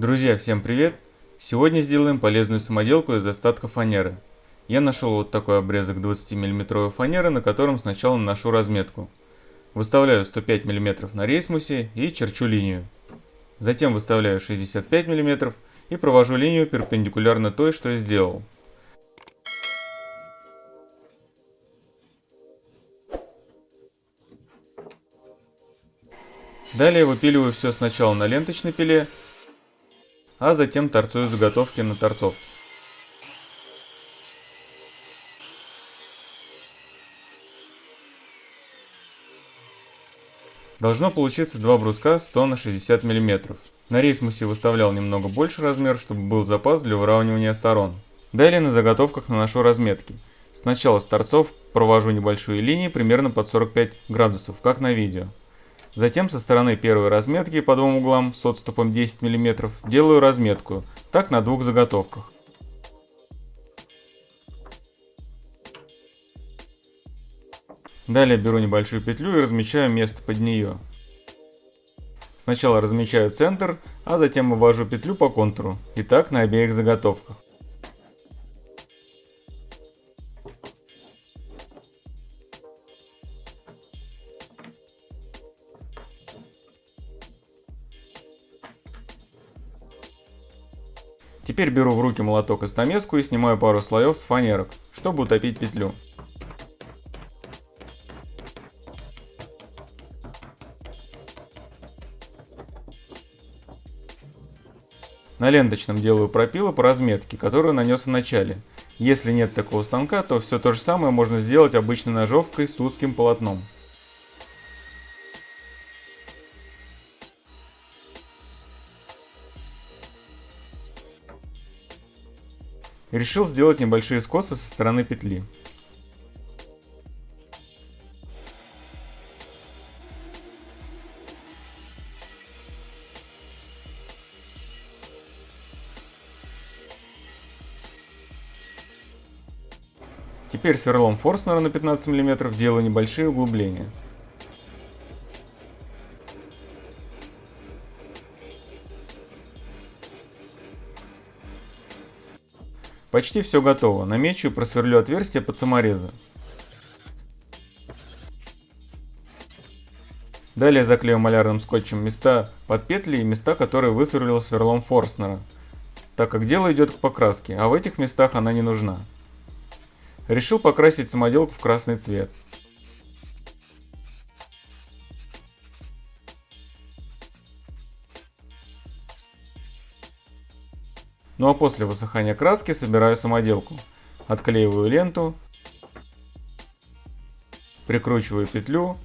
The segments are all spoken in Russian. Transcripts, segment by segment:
Друзья, всем привет! Сегодня сделаем полезную самоделку из остатков фанеры. Я нашел вот такой обрезок 20 мм фанеры, на котором сначала наношу разметку. Выставляю 105 мм на рейсмусе и черчу линию. Затем выставляю 65 мм и провожу линию перпендикулярно той, что сделал. Далее выпиливаю все сначала на ленточной пиле, а затем торцую заготовки на торцовке. Должно получиться два бруска 100 на 60 мм. На рейсмусе выставлял немного больше размер, чтобы был запас для выравнивания сторон. Далее на заготовках наношу разметки. Сначала с торцов провожу небольшие линии примерно под 45 градусов, как на видео. Затем со стороны первой разметки по двум углам с отступом 10 мм делаю разметку, так на двух заготовках. Далее беру небольшую петлю и размечаю место под нее. Сначала размечаю центр, а затем вывожу петлю по контуру. И так на обеих заготовках. Теперь беру в руки молоток и стамеску и снимаю пару слоев с фанерок, чтобы утопить петлю. На ленточном делаю пропилы по разметке, которую нанес в начале. Если нет такого станка, то все то же самое можно сделать обычной ножовкой с узким полотном. Решил сделать небольшие скосы со стороны петли. Теперь сверлом Форснера на 15 мм делаю небольшие углубления. Почти все готово. Намечу и просверлю отверстие под саморезы. Далее заклею малярным скотчем места под петли и места, которые высверлил сверлом Форснера, так как дело идет к покраске, а в этих местах она не нужна. Решил покрасить самоделку в красный цвет. Ну а после высыхания краски собираю самоделку. Отклеиваю ленту, прикручиваю петлю,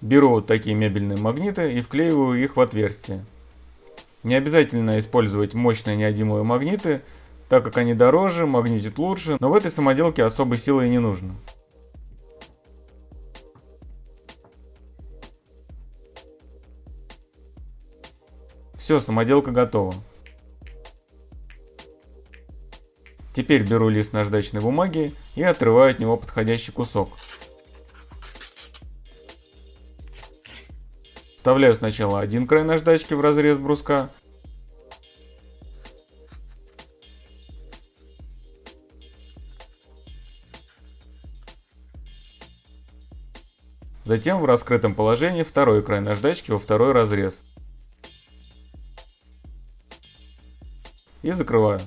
беру вот такие мебельные магниты и вклеиваю их в отверстие. Не обязательно использовать мощные неодимовые магниты, так как они дороже, магнитят лучше, но в этой самоделке особой силы и не нужно. Все, самоделка готова. Теперь беру лист наждачной бумаги и отрываю от него подходящий кусок. Вставляю сначала один край наждачки в разрез бруска, Затем в раскрытом положении второй край наждачки во второй разрез. И закрываю.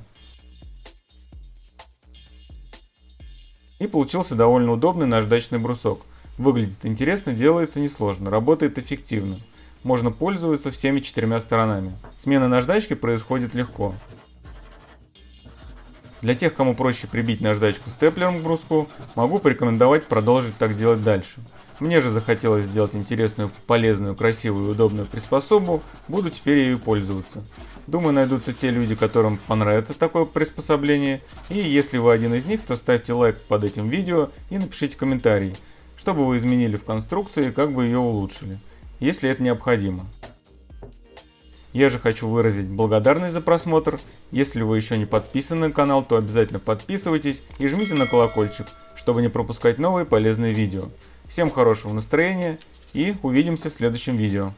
И получился довольно удобный наждачный брусок. Выглядит интересно, делается несложно, работает эффективно. Можно пользоваться всеми четырьмя сторонами. Смена наждачки происходит легко. Для тех, кому проще прибить наждачку степлером к бруску, могу порекомендовать продолжить так делать дальше. Мне же захотелось сделать интересную, полезную, красивую и удобную приспособу, буду теперь ею пользоваться. Думаю, найдутся те люди, которым понравится такое приспособление, и если вы один из них, то ставьте лайк под этим видео и напишите комментарий, что бы вы изменили в конструкции как бы ее улучшили, если это необходимо. Я же хочу выразить благодарность за просмотр. Если вы еще не подписаны на канал, то обязательно подписывайтесь и жмите на колокольчик, чтобы не пропускать новые полезные видео. Всем хорошего настроения и увидимся в следующем видео.